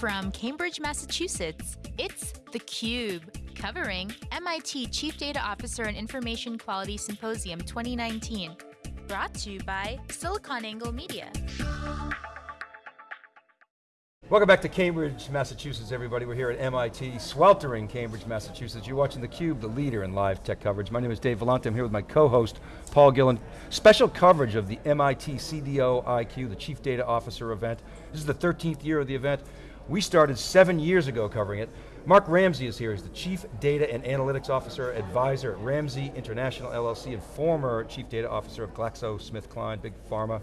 From Cambridge, Massachusetts, it's theCUBE, covering MIT Chief Data Officer and Information Quality Symposium 2019. Brought to you by SiliconANGLE Media. Welcome back to Cambridge, Massachusetts, everybody. We're here at MIT, sweltering Cambridge, Massachusetts. You're watching theCUBE, the leader in live tech coverage. My name is Dave Vellante, I'm here with my co-host, Paul Gillen. Special coverage of the MIT CDO IQ, the Chief Data Officer event. This is the 13th year of the event. We started seven years ago covering it. Mark Ramsey is here, he's the Chief Data and Analytics Officer, Advisor at Ramsey International LLC, and former Chief Data Officer of GlaxoSmithKline, Big Pharma.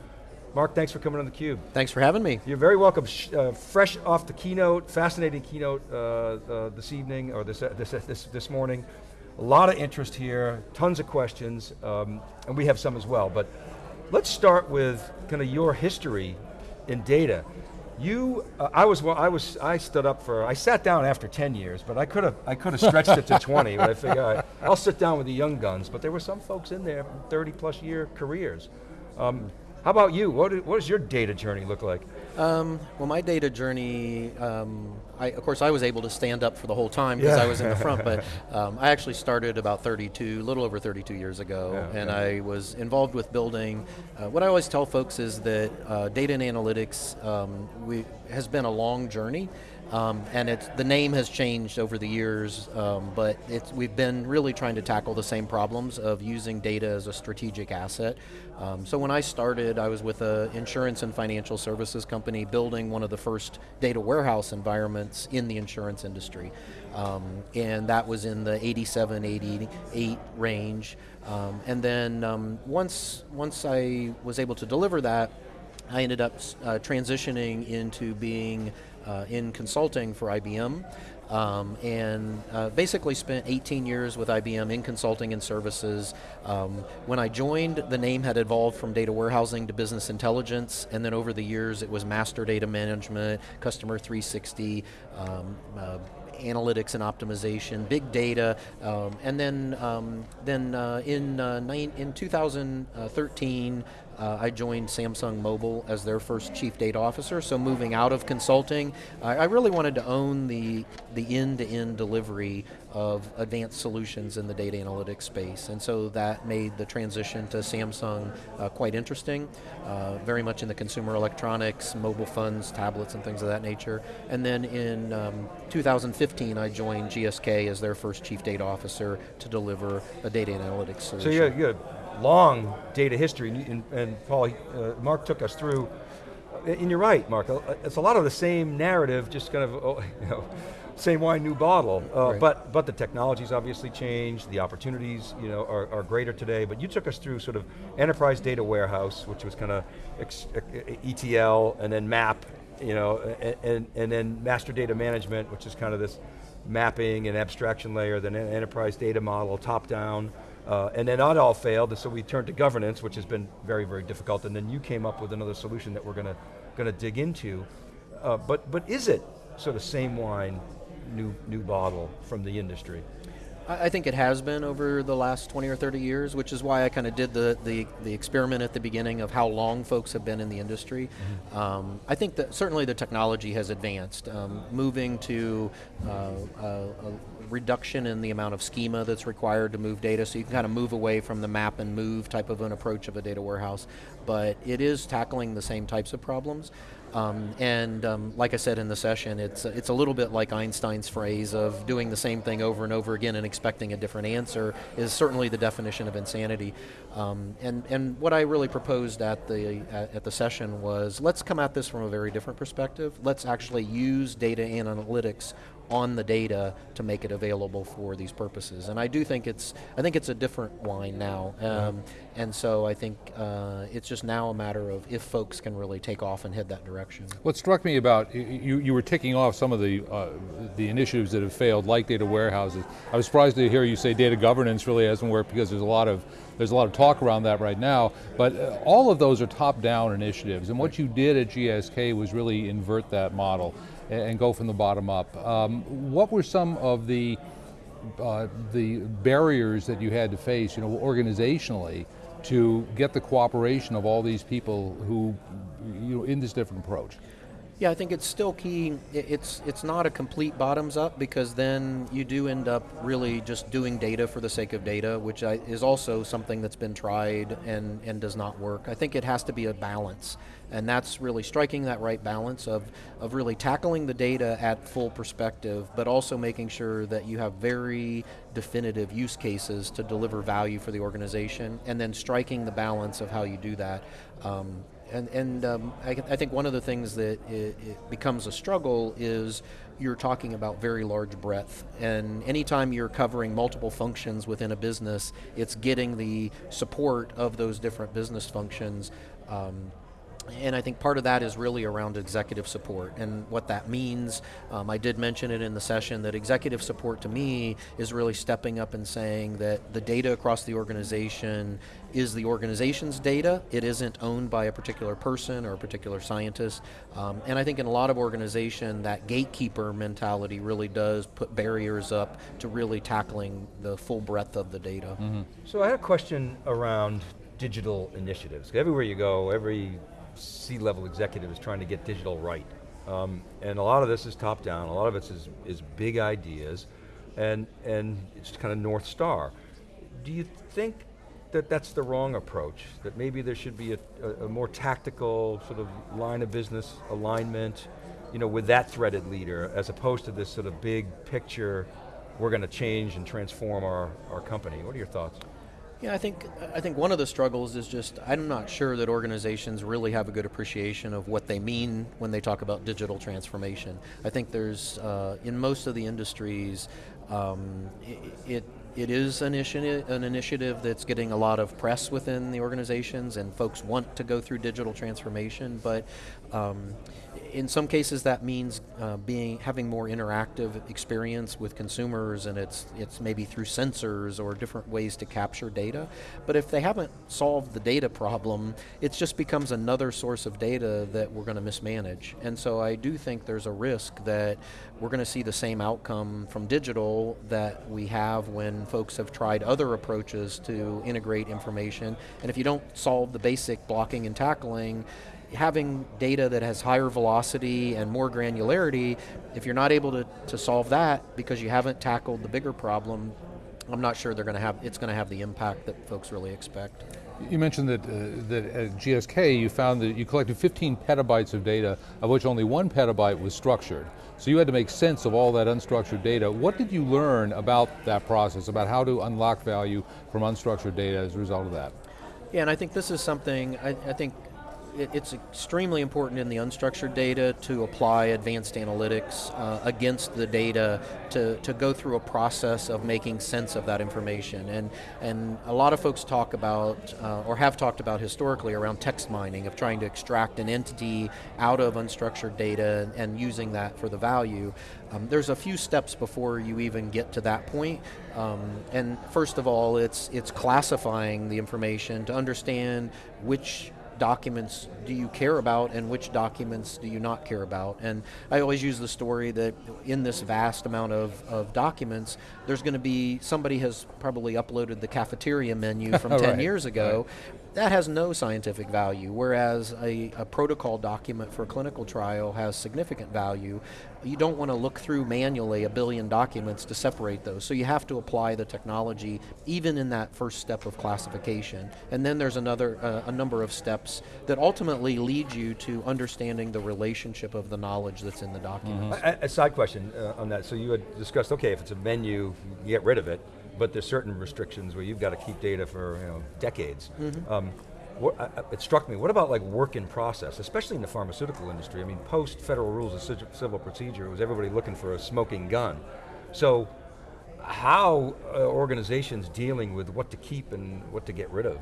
Mark, thanks for coming on theCUBE. Thanks for having me. You're very welcome. Uh, fresh off the keynote, fascinating keynote uh, uh, this evening, or this, uh, this, uh, this, this morning. A lot of interest here, tons of questions, um, and we have some as well. But let's start with kind of your history in data. You, uh, I was, well, I was, I stood up for, I sat down after 10 years, but I could have, I could have stretched it to 20, but I figured right, I'll sit down with the young guns, but there were some folks in there, 30 plus year careers. Um, how about you? What, what does your data journey look like? Um, well, my data journey, um, I, of course I was able to stand up for the whole time because yeah. I was in the front, but um, I actually started about 32, a little over 32 years ago, yeah, and. I was involved with building, uh, what I always tell folks is that uh, data and analytics um, we, has been a long journey, um, and it's, the name has changed over the years, um, but it's we've been really trying to tackle the same problems of using data as a strategic asset. Um, so when I started, I was with an insurance and financial services company building one of the first data warehouse environments in the insurance industry. Um, and that was in the 87, 88 range. Um, and then um, once, once I was able to deliver that, I ended up uh, transitioning into being uh, in consulting for IBM. Um, and uh, basically spent 18 years with IBM in consulting and services. Um, when I joined, the name had evolved from data warehousing to business intelligence, and then over the years it was master data management, customer 360, um, uh, analytics and optimization, big data, um, and then um, then uh, in uh, in 2013 uh, I joined Samsung Mobile as their first chief data officer, so moving out of consulting, I really wanted to own the the end-to-end -end delivery of advanced solutions in the data analytics space, and so that made the transition to Samsung uh, quite interesting, uh, very much in the consumer electronics, mobile phones, tablets, and things of that nature. And then in um, 2015, I joined GSK as their first chief data officer to deliver a data analytics solution. So you had, long data history, and, and Paul, uh, Mark took us through, and you're right, Mark, it's a lot of the same narrative, just kind of, oh, you know, same wine, new bottle. Uh, right. But but the technology's obviously changed. The opportunities, you know, are, are, greater today. But you took us through sort of enterprise data warehouse, which was kind of ETL, and then MAP, you know, and, and, and then master data management, which is kind of this mapping and abstraction layer, then enterprise data model, top down. Uh, and then that all failed, and so we turned to governance, which has been very, very difficult, and then you came up with another solution that we're going to going to dig into. Uh, but, but is it sort of same wine, new, new bottle from the industry? I think it has been over the last 20 or 30 years, which is why I kind of did the, the, the, experiment at the beginning of how long folks have been in the industry. Mm -hmm. um, I think that certainly the technology has advanced. Um, moving to uh, a, a reduction in the amount of schema that's required to move data, so you can kind of move away from the map and move type of an approach of a data warehouse. But it is tackling the same types of problems. Um, and um, like I said in the session, it's, it's a little bit like Einstein's phrase of doing the same thing over and over again and expecting a different answer is certainly the definition of insanity. Um, and, and what I really proposed at the, at, at, the session was let's come at this from a very different perspective. Let's actually use data analytics on the data to make it available for these purposes. And I do think it's, I think it's a different wine now. Um, and so I think uh, it's just now a matter of if folks can really take off and head that direction. What struck me about, you, you were ticking off some of the, uh, the initiatives that have failed, like data warehouses. I was surprised to hear you say data governance really hasn't worked because there's a lot of there's a lot of talk around that right now, but uh, all of those are top-down initiatives, and what you did at GSK was really invert that model and go from the bottom up. Um, what were some of the uh, the barriers that you had to face, you know, organizationally, to get the cooperation of all these people who, you know, in this different approach? Yeah, I think it's still key. It's it's not a complete bottoms up because then you do end up really just doing data for the sake of data, which is also something that's been tried and and does not work. I think it has to be a balance, and that's really striking that right balance of of really tackling the data at full perspective, but also making sure that you have very definitive use cases to deliver value for the organization, and then striking the balance of how you do that. Um, and, and um, I, I, think one of the things that it, it becomes a struggle is you're talking about very large breadth. And anytime you're covering multiple functions within a business, it's getting the support of those different business functions. Um, and I think part of that is really around executive support and what that means. Um, I did mention it in the session that executive support to me is really stepping up and saying that the data across the organization is the organization's data. It isn't owned by a particular person or a particular scientist. Um, and I think in a lot of organization, that gatekeeper mentality really does put barriers up to really tackling the full breadth of the data. Mm -hmm. So I had a question around digital initiatives. Everywhere you go, every C-level executive is trying to get digital right. Um, and a lot of this is top down, a lot of it is, is big ideas, and, and it's kind of North Star. Do you think that that's the wrong approach? That maybe there should be a, a, a more tactical sort of line of business alignment, you know, with that threaded leader, as opposed to this sort of big picture, we're going to change and transform our, our company. What are your thoughts? Yeah, I think I think one of the struggles is just I'm not sure that organizations really have a good appreciation of what they mean when they talk about digital transformation. I think there's uh, in most of the industries, um, it, it it is an initiative, an initiative that's getting a lot of press within the organizations, and folks want to go through digital transformation. But um, in some cases, that means uh, being having more interactive experience with consumers, and it's it's maybe through sensors or different ways to capture data. But if they haven't solved the data problem, it just becomes another source of data that we're going to mismanage. And so I do think there's a risk that we're going to see the same outcome from digital that we have when folks have tried other approaches to integrate information. And if you don't solve the basic blocking and tackling, having data that has higher velocity and more granularity, if you're not able to, to solve that because you haven't tackled the bigger problem, I'm not sure they're going to have, it's going to have the impact that folks really expect. You mentioned that, uh, that at GSK you found that you collected 15 petabytes of data, of which only one petabyte was structured. So you had to make sense of all that unstructured data. What did you learn about that process, about how to unlock value from unstructured data as a result of that? Yeah, and I think this is something, I, I think it, it's extremely important in the unstructured data to apply advanced analytics uh, against the data to, to go through a process of making sense of that information. And, and a lot of folks talk about, uh, or have talked about historically around text mining, of trying to extract an entity out of unstructured data and, and using that for the value. Um, there's a few steps before you even get to that point. Um, and first of all, it's, it's classifying the information to understand which documents do you care about and which documents do you not care about? And I always use the story that in this vast amount of, of documents, there's going to be, somebody has probably uploaded the cafeteria menu from 10 right. years ago. Right that has no scientific value, whereas a, a, protocol document for a clinical trial has significant value. You don't want to look through manually a billion documents to separate those, so you have to apply the technology even in that first step of classification. And then there's another uh, a number of steps that ultimately lead you to understanding the relationship of the knowledge that's in the document. Mm -hmm. a, a, side question uh, on that, so you had discussed, okay, if it's a menu, you get rid of it, but there's certain restrictions where you've got to keep data for you know, decades. Mm -hmm. um, what, uh, it struck me, what about like work in process, especially in the pharmaceutical industry? I mean, post federal rules of civil procedure, it was everybody looking for a smoking gun. So, how are organizations dealing with what to keep and what to get rid of?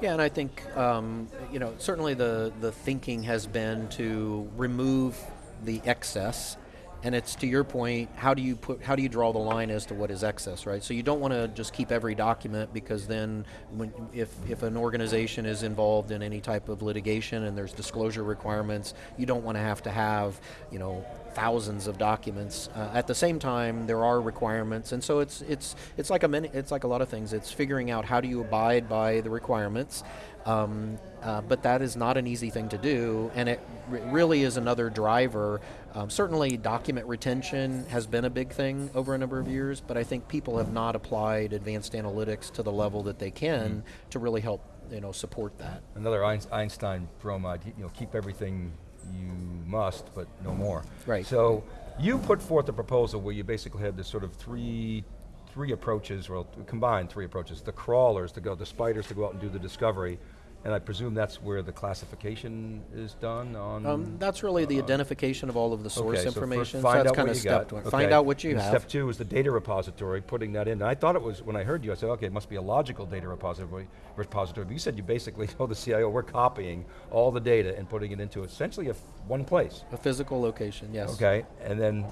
Yeah, and I think um, you know certainly the the thinking has been to remove the excess and it's to your point how do you put how do you draw the line as to what is excess right? So you don't want to just keep every document because then when if if an organization is involved in any type of litigation and there's disclosure requirements you don't want to have to have you know thousands of documents. Uh, at the same time, there are requirements, and so it's it's it's like a many, it's like a lot of things. It's figuring out how do you abide by the requirements. Um, uh, but that is not an easy thing to do, and it really is another driver. Um, certainly, document retention has been a big thing over a number of years, but I think people have not applied advanced analytics to the level that they can mm -hmm. to really help you know support that. Another Einstein bromide, you know, keep everything you must, but no more. Right. So you put forth a proposal where you basically had this sort of three three approaches, well, combined three approaches. The crawlers to go, the spiders to go out and do the discovery, and I presume that's where the classification is done on? Um, that's really the uh, identification of all of the source okay, information. So, so that's kind of step one. Okay. Find out what you and have. Step two is the data repository, putting that in. And I thought it was, when I heard you, I said, okay, it must be a logical data repository. repository. But you said you basically told the CIO, we're copying all the data and putting it into essentially a one place. A physical location, yes. Okay, and then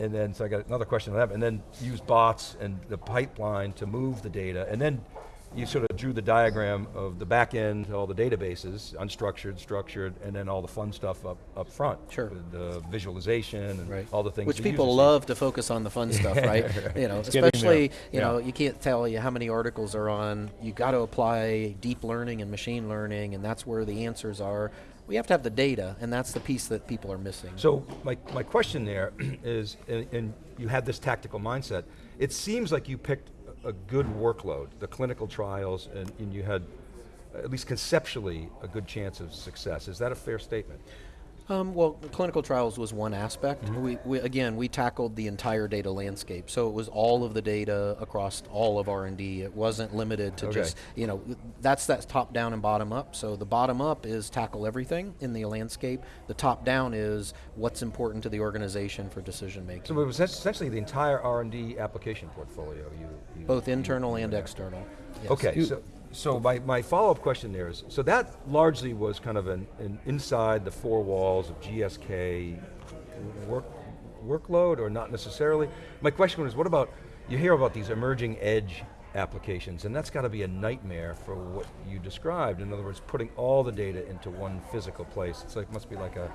and then, so I got another question on that, and then use bots and the pipeline to move the data, and then you sort of drew the diagram of the back end, all the databases, unstructured, structured, and then all the fun stuff up, up front. Sure. The visualization and right. all the things. Which people love to focus on the fun stuff, right? You know, it's especially, you yeah. know, you can't tell you how many articles are on, you got to apply deep learning and machine learning, and that's where the answers are. We have to have the data, and that's the piece that people are missing. So my, my question there is, and, and you had this tactical mindset, it seems like you picked a good workload, the clinical trials, and, and you had, at least conceptually, a good chance of success. Is that a fair statement? Um, well, clinical trials was one aspect. Mm -hmm. we, we, again, we tackled the entire data landscape. So it was all of the data across all of R&D. It wasn't limited to okay. just, you know, that's that top down and bottom up. So the bottom up is tackle everything in the landscape. The top down is what's important to the organization for decision making. So it was essentially the entire R&D application portfolio. You, you Both internal you, and external. Yes. Okay, so so my, my follow-up question there is, so that largely was kind of an, an inside the four walls of GSK work, workload or not necessarily? My question was, what about, you hear about these emerging edge applications, and that's got to be a nightmare for what you described. In other words, putting all the data into one physical place. It's like, must be like a,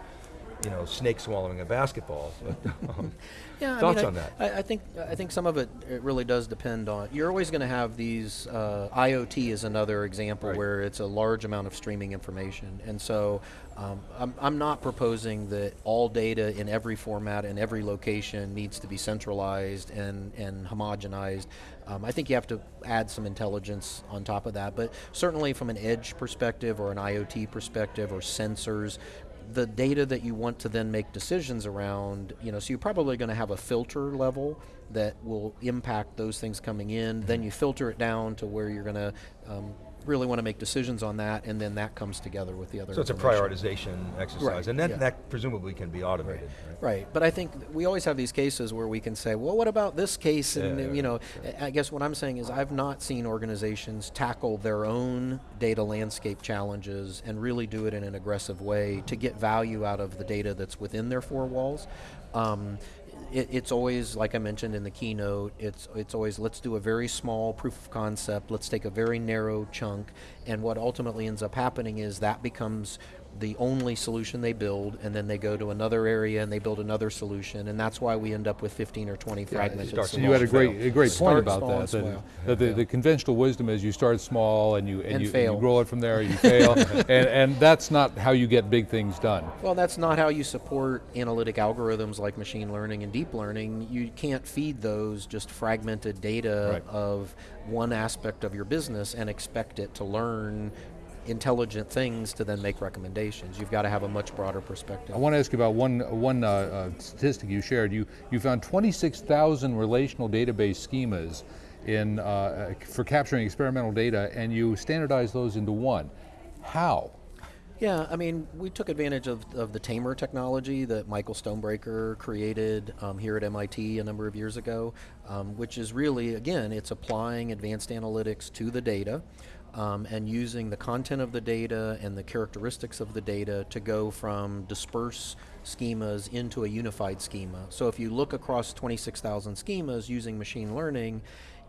you know, snake swallowing a basketball. But, um, yeah, thoughts I mean, on that? I, I, think I think some of it, it really does depend on. You're always going to have these. Uh, IoT is another example right. where it's a large amount of streaming information, and so um, I'm, I'm not proposing that all data in every format and every location needs to be centralized and and homogenized. Um, I think you have to add some intelligence on top of that, but certainly from an edge perspective or an IoT perspective or sensors, the data that you want to then make decisions around, you know, so you're probably going to have a filter level that will impact those things coming in. Then you filter it down to where you're going to um, really want to make decisions on that, and then that comes together with the other. So it's a prioritization exercise, right. and then yeah. that presumably can be automated. Right. right. right, but I think we always have these cases where we can say, well, what about this case? And yeah, you know, I guess what I'm saying is I've not seen organizations tackle their own data landscape challenges and really do it in an aggressive way to get value out of the data that's within their four walls. Um, it, it's always, like I mentioned in the keynote, it's, it's always let's do a very small proof of concept, let's take a very narrow chunk, and what ultimately ends up happening is that becomes the only solution they build, and then they go to another area and they build another solution, and that's why we end up with 15 or 20 yeah, fragmented So you had a great, a great point about that. That, that the, the, conventional wisdom is you start small and you and, and you, fail. And you grow it from there, you fail, and, and that's not how you get big things done. Well, that's not how you support analytic algorithms like machine learning and deep learning. You can't feed those just fragmented data right. of one aspect of your business and expect it to learn intelligent things to then make recommendations. You've got to have a much broader perspective. I want to ask you about one, one uh, uh, statistic you shared. You, you found 26,000 relational database schemas in, uh, for capturing experimental data and you standardized those into one. How? Yeah, I mean, we took advantage of, of the Tamr technology that Michael Stonebraker created um, here at MIT a number of years ago, um, which is really, again, it's applying advanced analytics to the data um, and using the content of the data and the characteristics of the data to go from dispersed schemas into a unified schema. So if you look across 26,000 schemas using machine learning,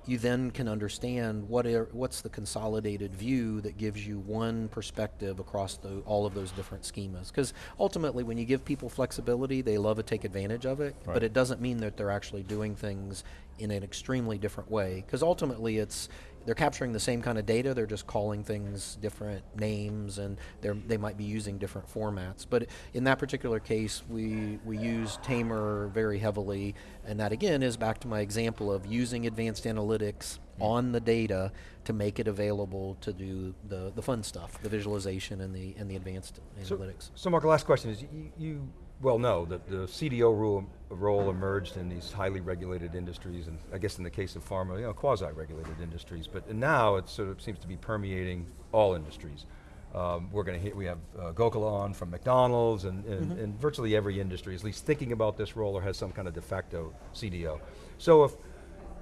you then can understand what are, what's the consolidated view that gives you one perspective across the, all of those different schemas. Because ultimately, when you give people flexibility, they love to take advantage of it, Right. but it doesn't mean that they're actually doing things in an extremely different way. Because ultimately, it's they're capturing the same kind of data, they're just calling things different names and they're, they might be using different formats. But in that particular case, we, we use Tamr very heavily, and that again is back to my example of using advanced analytics mm-hmm. on the data to make it available to do the, the fun stuff, the visualization and the, and the advanced So, analytics. so Mark, the last question is, you, you well no, that the CDO rule, role emerged in these highly regulated industries, and I guess in the case of pharma, you know, quasi-regulated industries, but now it sort of seems to be permeating all industries. Um, we're going to hit, we have uh, Gokula on from McDonald's, and, and, and virtually every industry is at least thinking about this role or has some kind of de facto CDO. So if,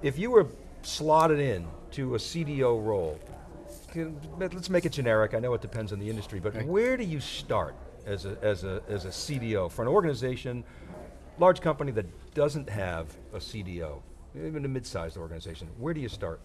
if you were slotted in to a CDO role, let's make it generic, I know it depends on the industry, but where do you start as a, as, a, as a CDO for an organization, large company that doesn't have a CDO, even a mid-sized organization, where do you start?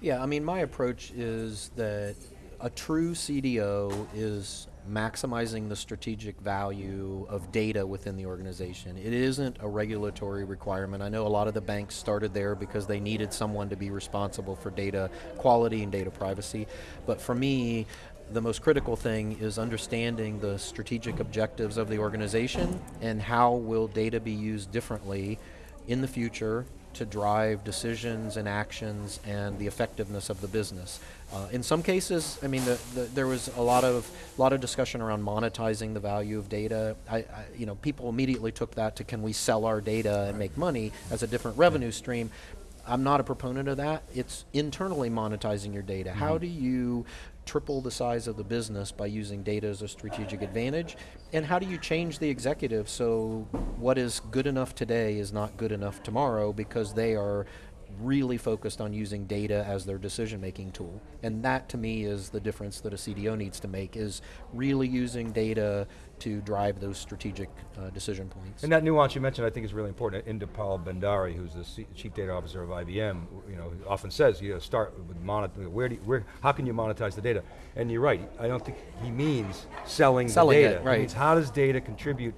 Yeah, I mean, my approach is that a true CDO is maximizing the strategic value of data within the organization. It isn't a regulatory requirement. I know a lot of the banks started there because they needed someone to be responsible for data quality and data privacy. But for me, the most critical thing is understanding the strategic objectives of the organization and how will data be used differently in the future to drive decisions and actions and the effectiveness of the business. Uh, in some cases, I mean, the, the, there was a lot of a lot of discussion around monetizing the value of data. I, I, you know, people immediately took that to can we sell our data and make money as a different revenue stream. I'm not a proponent of that. It's internally monetizing your data. How mm-hmm. do you triple the size of the business by using data as a strategic advantage? And how do you change the executive so what is good enough today is not good enough tomorrow because they are really focused on using data as their decision making tool. And that to me is the difference that a CDO needs to make is really using data to drive those strategic uh, decision points. And that nuance you mentioned I think is really important. Inderpal Bhandari, who's the C- chief data officer of IBM, you know, often says, you know, start with monet, where do you, where, how can you monetize the data? And you're right, I don't think he means selling, Selling the it, data. right. He means how does data contribute,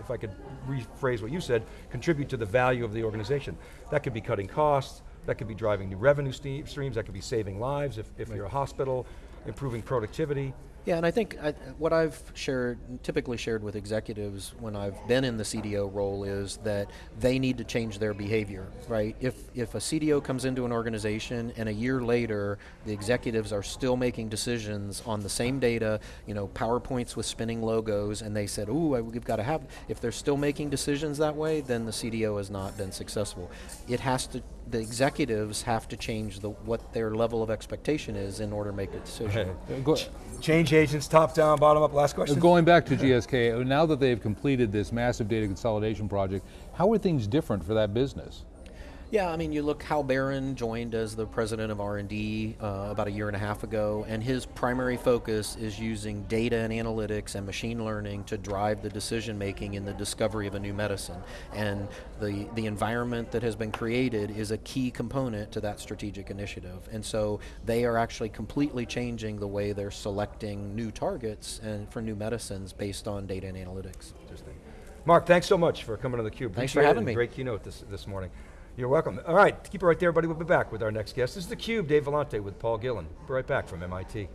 if I could rephrase what you said, contribute to the value of the organization. That could be cutting costs, that could be driving new revenue streams, that could be saving lives if, if you're a hospital, improving productivity. Yeah, and I think I, what I've shared, typically shared with executives when I've been in the CDO role is that they need to change their behavior, right? If, if a CDO comes into an organization and a year later the executives are still making decisions on the same data, you know, PowerPoints with spinning logos, and they said, ooh, we've got to have, if they're still making decisions that way, then the CDO has not been successful. It has to, the executives have to change the, what their level of expectation is in order to make a decision. Go- Change agents, top down, bottom up, last question? Going back to GSK, now that they've completed this massive data consolidation project, how are things different for that business? Yeah, I mean, you look. Hal Barron joined as the president of R&D uh, about a year and a half ago, and his primary focus is using data and analytics and machine learning to drive the decision making in the discovery of a new medicine. And the the environment that has been created is a key component to that strategic initiative. And so they are actually completely changing the way they're selecting new targets and for new medicines based on data and analytics. Interesting. Mark, thanks so much for coming to theCUBE. Thanks for Appreciate it, having me. Great keynote this, this morning. You're welcome. All right, keep it right there, everybody. We'll be back with our next guest. This is theCUBE, Dave Vellante with Paul Gillen. Be right back from MIT.